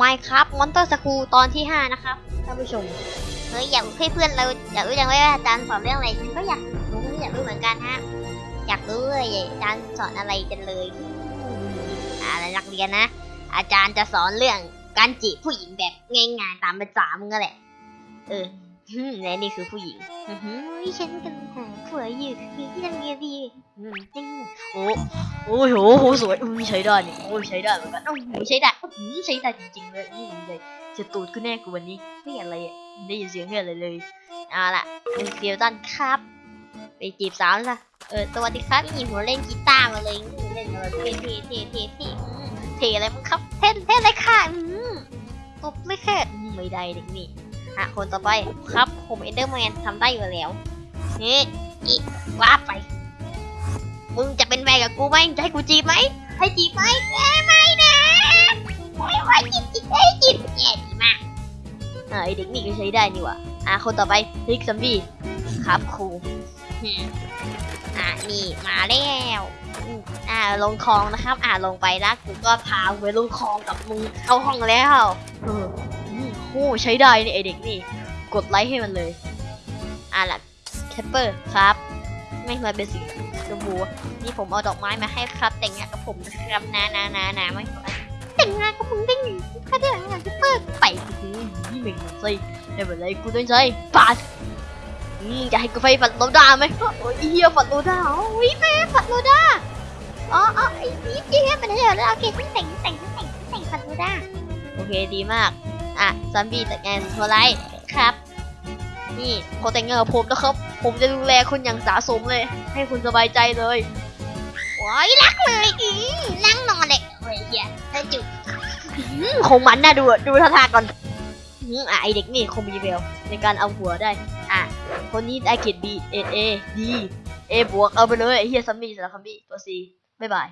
Minecraft Monster School ตอนที่ 5 นะครับท่านผู้ชมเฮ้ยอยากให้เพื่อนเราอยากรู้จังเลยว่าอาจารย์สอนเรื่องอะไรฉันก็อยากรู้อยากรู้เหมือนกันฮะอยากรู้เลยอาจารย์สอนอะไรกันเลยอะไรนักเรียนนะ อาจารย์จะสอนเรื่องการจีบผู้หญิงแบบง่ายๆตามภาษามึงก็แหละเออ และนี่คือผู้หญิงอือหือฉันกำลังหาผัวอยู่มีที่ทำเนียดีอืมจริงโอ้โอ้โหโหสวยอุ้ยใช้ได้นี่โอ้ยใช้ได้เหมือนกันโอ้โหใช้ได้อื้อหือใช้ได้จริงๆเลยอืมเลยจะตูดกูแน่กูวันนี้ไม่อะไรอะไม่ได้ยินเสียงเพื่อนเลยเลยเอาล่ะคุณเซียวตันครับ ไปจีบสาวละเออสวัสดีครับนี่ผมเล่นกีตาร์มาเลยอืมเล่นเออเท่เท่เท่เท่เท่อืมเท่อะไรมึงครับเท่เท่เลยค่ะอืมตบไม่แค่อืมไม่ได้เด็กนี่ อะคนต่อไปครับผมเอนเดอร์แมนทำได้อยู่แล้วนี่อีว่าไป มึงจะเป็นแฟนกับกูไหมจะให้กูจีบไหมให้จีบไหมแย่ไม่นะไม่ไหวจีบจีบให้จีบแย่ดีมากอ่าไอเด็กนี่ก็ใช้ได้นี่ว่ะอะคนต่อไปพิกซัมบี้ครับครูอะนี่มาแล้วอ่าลงคลองนะครับ อ่าลงไปแล้วกูก็พาไปลงคลองกับมึงเข้าห้องแล้ว โอ้ใช้ได้นี่ไอเด็กนี่ กดไลค์ให้มันเลย อะล่ะแคปเปอร์ครับไม่มาเป็นสีชมพูนี่ผมเอาดอกไม้มาให้ครับ แต่งงานกับผมนะครับนานานานาไม่แต่งงานกับมึงได้ไงถ้าได้งานแคปเปอร์ไปสินี่เม่งสิไม่เป็นไรกูต้องใช้ปาดอืมจะให้กูไฟฝันโลดาไหมโอ้ยเฮียฝันโลดาโอ้ยแม่ฝันโลดาอ๋ออ๋อไอ้นี่เฮียเป็นอะไรแล้วโอเคฉันแต่งแต่งแต่งแต่งฝันโลดาโอเคดีมาก อะซัมบี้จัดงานโทรไลท์ครับ นี่พอแต่งงานกับผมนะครับ ผมจะดูแลคุณอย่างสาสมเลย ให้คุณสบายใจเลยว้ายรักเลยอีนั่งนอนเลยเฮ้ยเฮียเธอจุบคงมันน่าดูอะดูท่าทางก่อนอืมอะไอเด็กนี่คงมีเวลในการเอาหัวได้ อะ คนนี้ได้เกียรติ B A A D A บวกเอาไปเลยไอเฮียซัมบี้สำหรับซัมบี้ตัว C บ๊ายบาย